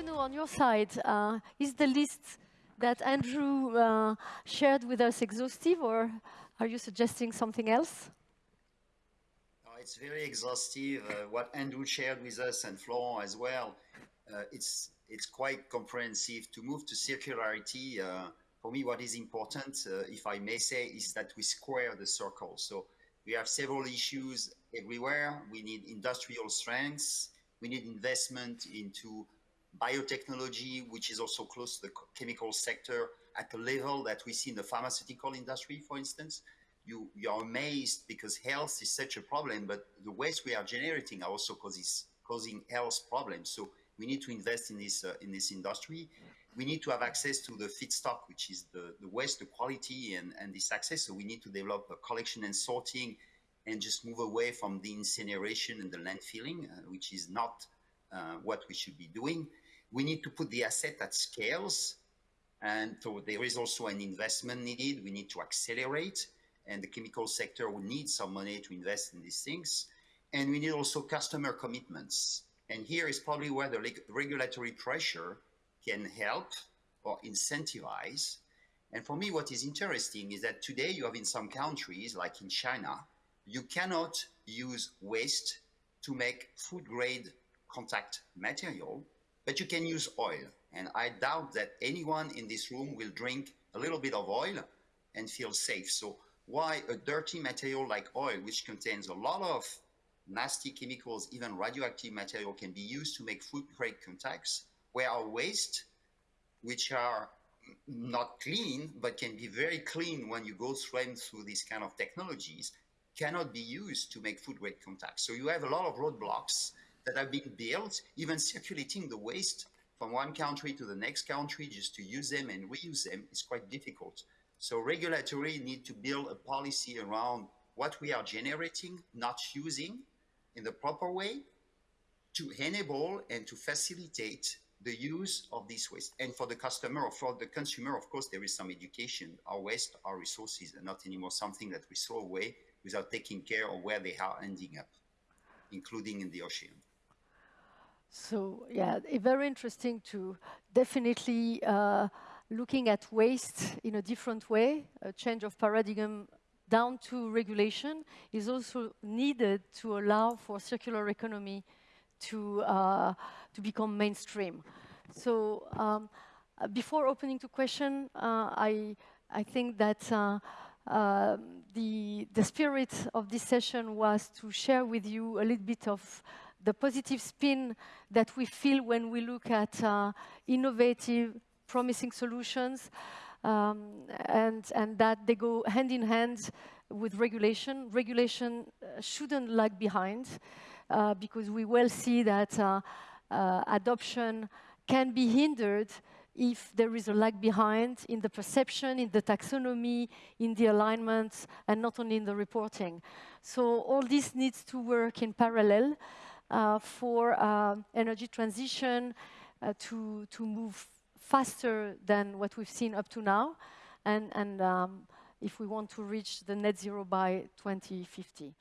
Bruno, on your side, uh, is the list that Andrew uh, shared with us exhaustive, or are you suggesting something else? it's very exhaustive. Uh, what Andrew shared with us and Florent as well, uh, it's it's quite comprehensive. To move to circularity, uh, for me, what is important, uh, if I may say, is that we square the circle. So we have several issues everywhere. We need industrial strengths. We need investment into biotechnology, which is also close to the chemical sector at a level that we see in the pharmaceutical industry, for instance. You, you are amazed because health is such a problem, but the waste we are generating are also causes, causing health problems. So we need to invest in this, uh, in this industry. We need to have access to the feedstock, which is the, the waste, the quality, and, and this access. So we need to develop a collection and sorting and just move away from the incineration and the landfilling, uh, which is not uh, what we should be doing. We need to put the asset at scales. And so there is also an investment needed. We need to accelerate and the chemical sector will need some money to invest in these things. And we need also customer commitments. And here is probably where the regulatory pressure can help or incentivize. And for me, what is interesting is that today you have in some countries, like in China, you cannot use waste to make food grade contact material, but you can use oil. And I doubt that anyone in this room will drink a little bit of oil and feel safe. So why a dirty material like oil, which contains a lot of nasty chemicals, even radioactive material can be used to make food grade contacts, where our waste, which are not clean, but can be very clean when you go through through these kind of technologies, cannot be used to make food grade contacts. So you have a lot of roadblocks that have been built, even circulating the waste from one country to the next country just to use them and reuse them is quite difficult. So regulatory need to build a policy around what we are generating, not using in the proper way to enable and to facilitate the use of this waste. And for the customer or for the consumer, of course, there is some education. Our waste, our resources are not anymore something that we throw away without taking care of where they are ending up, including in the ocean. So yeah, very interesting to definitely uh, looking at waste in a different way, a change of paradigm down to regulation is also needed to allow for circular economy to, uh, to become mainstream. So um, before opening to question, uh, I, I think that uh, uh, the, the spirit of this session was to share with you a little bit of the positive spin that we feel when we look at uh, innovative, promising solutions, um, and, and that they go hand in hand with regulation. Regulation uh, shouldn't lag behind, uh, because we well see that uh, uh, adoption can be hindered if there is a lag behind in the perception, in the taxonomy, in the alignment, and not only in the reporting. So all this needs to work in parallel for uh, energy transition uh, to, to move faster than what we've seen up to now, and, and um, if we want to reach the net zero by 2050.